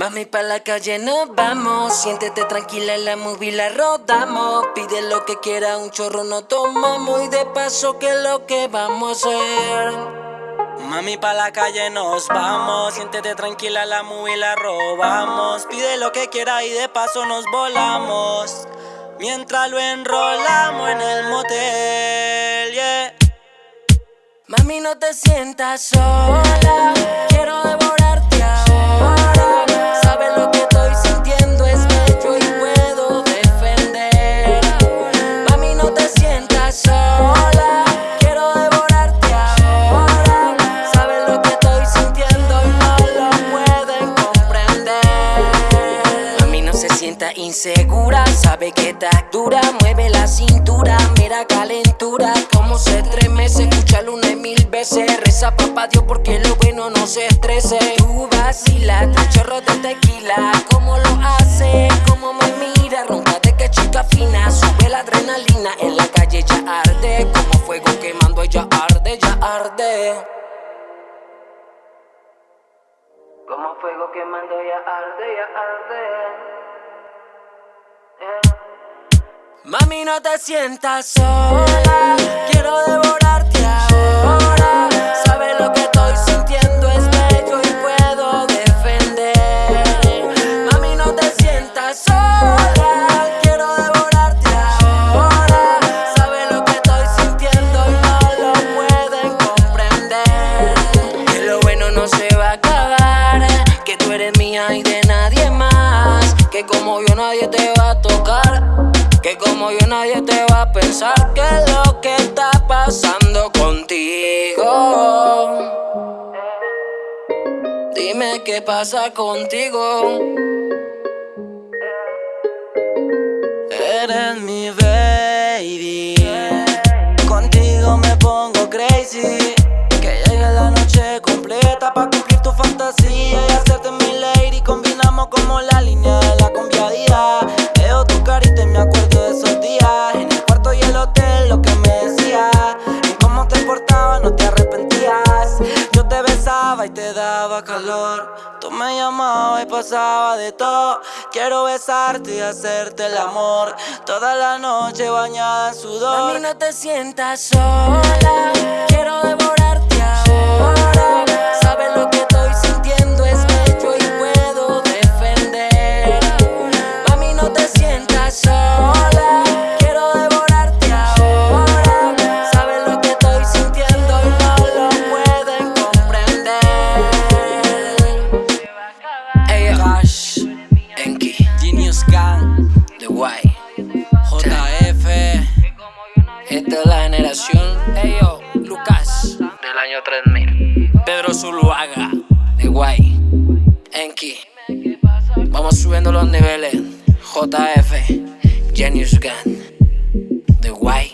Mami, pa' la calle nos vamos. Siéntete tranquila en la movie, la rodamos. Pide lo que quiera, un chorro no tomamos. Y de paso, que lo que vamos a hacer? Mami, pa' la calle nos vamos. Siéntete tranquila, la movie la robamos. Pide lo que quiera y de paso nos volamos. Mientras lo enrolamos en el motel, yeah. Mami, no te sientas sola. Quiero insegura. Sabe que está dura. Mueve la cintura. Mira calentura. Como se estremece. Escúchalo una mil veces. Reza papá Dios porque lo bueno no se estrese. Tú vacilas, tu chorro de tequila. Como lo hace, como me mira. Fuego quemando, ya arde, ya arde. Eh. Mami, no te sientas sola. Quiero devorarte mía y de nadie más. Que como yo nadie te va a tocar. Que como yo nadie te va a pensar que es lo que está pasando contigo. Dime qué pasa contigo. Eres mi baby. Y te daba calor. Tú me llamabas y pasaba de todo. Quiero besarte y hacerte el amor. Toda la noche bañada en sudor. Mami, no te sientas sola. Pedro Zuluaga de Guay. Enki. Vamos subiendo los niveles. JF Genius Gun. De Guay